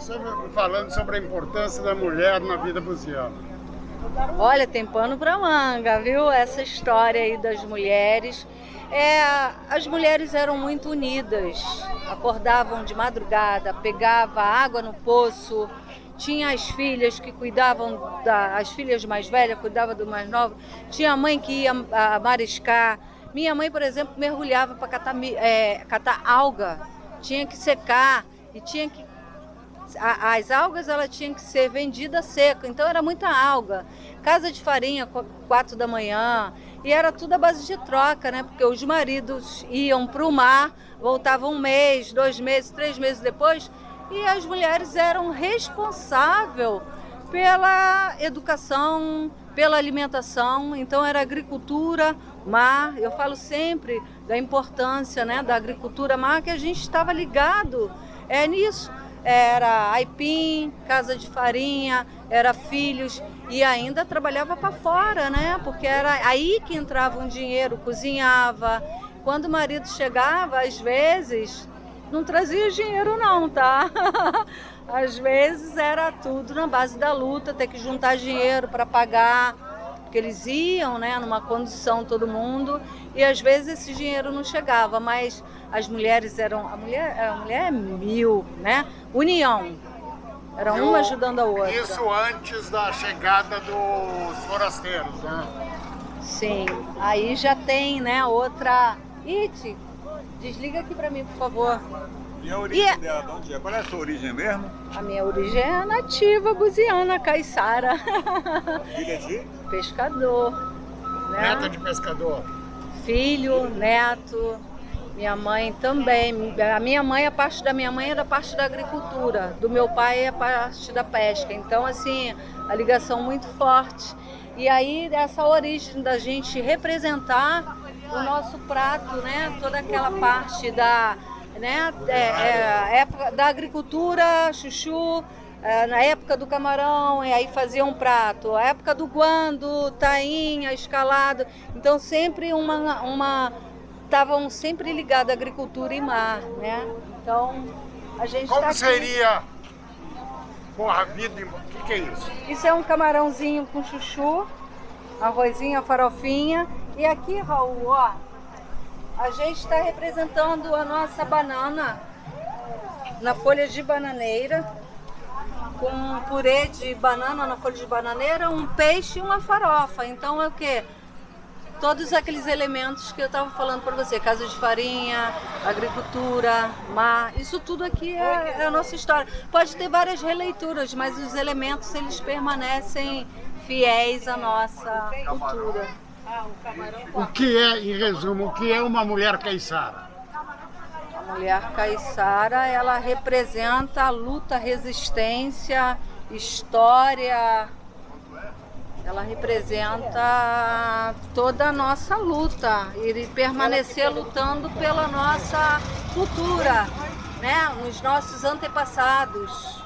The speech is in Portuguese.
sobre, falando sobre a importância da mulher na vida buziana. Olha, tem pano para manga, viu? Essa história aí das mulheres. É, as mulheres eram muito unidas, acordavam de madrugada, pegava água no poço, tinha as filhas que cuidavam, da, as filhas mais velhas cuidavam do mais novo, tinha a mãe que ia a, mariscar. Minha mãe, por exemplo, mergulhava para catar, é, catar alga, tinha que secar e tinha que a, as algas ela tinha que ser vendida seca, então era muita alga. Casa de farinha, quatro da manhã, e era tudo à base de troca, né? Porque os maridos iam para o mar, voltavam um mês, dois meses, três meses depois, e as mulheres eram responsáveis pela educação, pela alimentação, então era agricultura, mar. Eu falo sempre da importância né, da agricultura mar, que a gente estava ligado é nisso. Era aipim, casa de farinha, era filhos e ainda trabalhava para fora, né? Porque era aí que entrava um dinheiro, cozinhava. Quando o marido chegava, às vezes, não trazia dinheiro não, tá? Às vezes era tudo na base da luta, ter que juntar dinheiro para pagar, porque eles iam, né, numa condição todo mundo, e às vezes esse dinheiro não chegava, mas as mulheres eram, a mulher, a mulher é mil, né? União. Era uma ajudando a outra. Isso antes da chegada dos forasteiros, né? Sim. Aí já tem, né, outra... Iti, Desliga aqui pra mim, por favor. E a origem e... dela, de onde é? Qual é a sua origem mesmo? A minha origem é nativa, buziana, caiçara. Filha de? Pescador. Né? Neta de pescador. Filho, neto, minha mãe também. A minha mãe, a parte da minha mãe é da parte da agricultura. Do meu pai é a parte da pesca. Então, assim, a ligação muito forte. E aí, essa origem da gente representar o nosso prato, né? Toda aquela parte da, né? É, é, época da agricultura, chuchu, é, na época do camarão, e aí fazia um prato. A época do guando, tainha, escalado. Então sempre uma, uma estavam sempre ligados à agricultura e mar, né? Então a gente Como tá seria porra vida? O que, que é isso? Isso é um camarãozinho com chuchu, arrozinho, farofinha e aqui, Raul, ó, a gente está representando a nossa banana na folha de bananeira, com purê de banana na folha de bananeira, um peixe e uma farofa. Então é o que? Todos aqueles elementos que eu estava falando para você, casa de farinha, agricultura, mar, isso tudo aqui é, é a nossa história. Pode ter várias releituras, mas os elementos eles permanecem fiéis à nossa cultura. O que é, em resumo, o que é uma mulher caiçara? A mulher caiçara, ela representa a luta, resistência, história, ela representa toda a nossa luta e permanecer lutando pela nossa cultura, né? nos nossos antepassados.